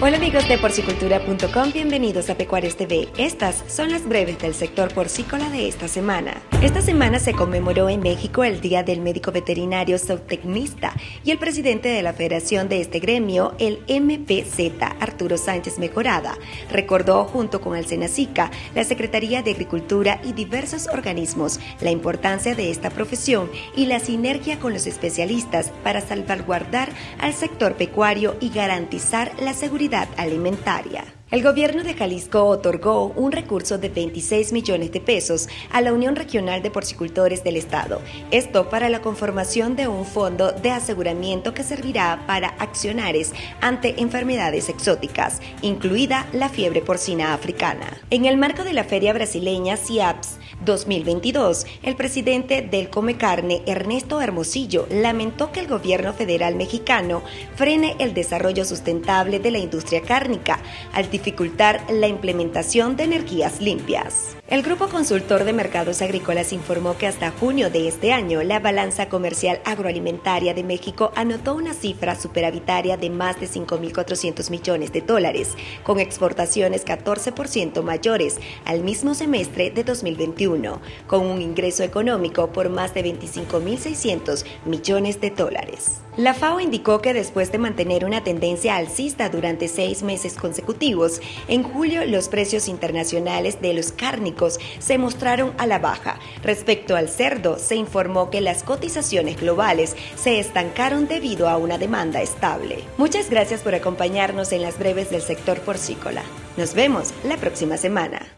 Hola amigos de porcicultura.com, bienvenidos a Pecuarios TV. Estas son las breves del sector porcícola de esta semana. Esta semana se conmemoró en México el Día del Médico Veterinario Zootecnista y el presidente de la federación de este gremio, el MPZ, Arturo Sánchez Mejorada, recordó junto con el Senacica, la Secretaría de Agricultura y diversos organismos la importancia de esta profesión y la sinergia con los especialistas para salvaguardar al sector pecuario y garantizar la seguridad alimentaria. El gobierno de Jalisco otorgó un recurso de 26 millones de pesos a la Unión Regional de Porcicultores del Estado, esto para la conformación de un fondo de aseguramiento que servirá para accionares ante enfermedades exóticas, incluida la fiebre porcina africana. En el marco de la feria brasileña CIAPS 2022, el presidente del Come Carne, Ernesto Hermosillo, lamentó que el gobierno federal mexicano frene el desarrollo sustentable de la industria cárnica al dificultar la implementación de energías limpias. El Grupo Consultor de Mercados Agrícolas informó que hasta junio de este año la balanza comercial agroalimentaria de México anotó una cifra superavitaria de más de 5.400 millones de dólares, con exportaciones 14% mayores al mismo semestre de 2021, con un ingreso económico por más de 25.600 millones de dólares. La FAO indicó que después de mantener una tendencia alcista durante seis meses consecutivos, en julio los precios internacionales de los cárnicos se mostraron a la baja. Respecto al cerdo, se informó que las cotizaciones globales se estancaron debido a una demanda estable. Muchas gracias por acompañarnos en las breves del sector porcícola. Nos vemos la próxima semana.